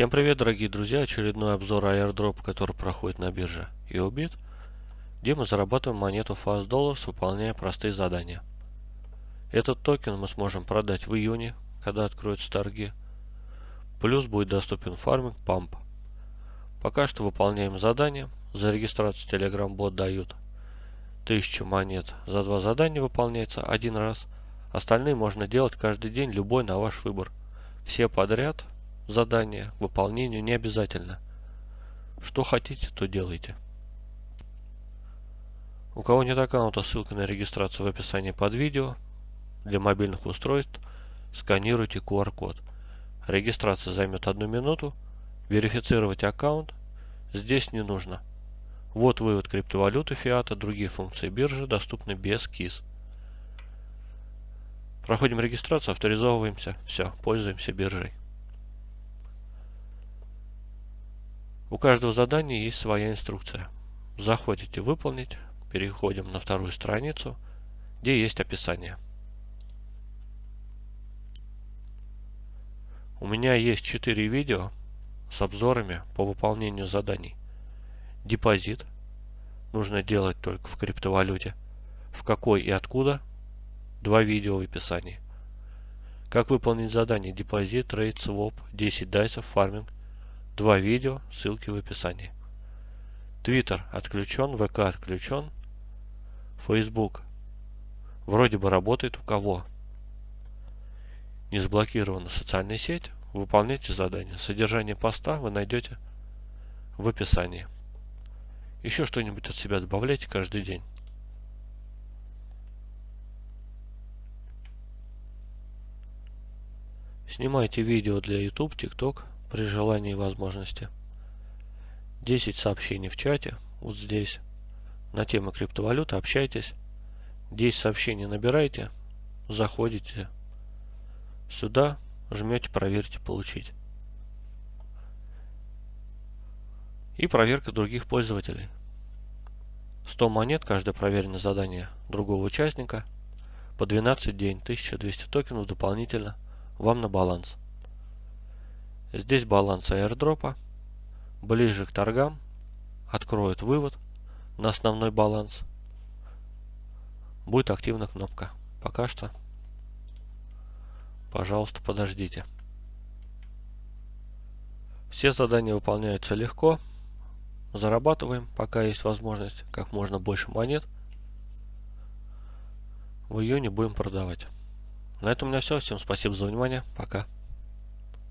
Всем привет, дорогие друзья! Очередной обзор airdrop, который проходит на бирже EOBIT, где мы зарабатываем монету Fast Dollars, выполняя простые задания. Этот токен мы сможем продать в июне, когда откроются торги. Плюс будет доступен фарминг Pump. Пока что выполняем задания. За регистрацию Telegram бот дают 1000 монет. За два задания выполняется один раз. Остальные можно делать каждый день, любой на ваш выбор. Все подряд задания к выполнению не обязательно. Что хотите, то делайте. У кого нет аккаунта, ссылка на регистрацию в описании под видео. Для мобильных устройств сканируйте QR-код. Регистрация займет одну минуту. Верифицировать аккаунт здесь не нужно. Вот вывод криптовалюты фиата, другие функции биржи доступны без КИС. Проходим регистрацию, авторизовываемся. Все, пользуемся биржей. У каждого задания есть своя инструкция. Заходите «Выполнить», переходим на вторую страницу, где есть описание. У меня есть 4 видео с обзорами по выполнению заданий. Депозит. Нужно делать только в криптовалюте. В какой и откуда. Два видео в описании. Как выполнить задание депозит, trade, swap, 10 dice ов, farming Два видео, ссылки в описании. Твиттер отключен, ВК отключен. Фейсбук вроде бы работает у кого. Не заблокирована социальная сеть. Выполняйте задание. Содержание поста вы найдете в описании. Еще что-нибудь от себя добавляйте каждый день. Снимайте видео для YouTube, TikTok, при желании и возможности. 10 сообщений в чате, вот здесь, на тему криптовалюты, общайтесь. 10 сообщений набираете, заходите сюда, жмете «Проверьте, получить». И проверка других пользователей. 100 монет, каждое проверенное задание другого участника, по 12 день, 1200 токенов дополнительно вам на баланс. Здесь баланс airdropа. Ближе к торгам откроет вывод на основной баланс. Будет активна кнопка. Пока что, пожалуйста, подождите. Все задания выполняются легко. Зарабатываем, пока есть возможность, как можно больше монет. В июне будем продавать. На этом у меня все. Всем спасибо за внимание. Пока.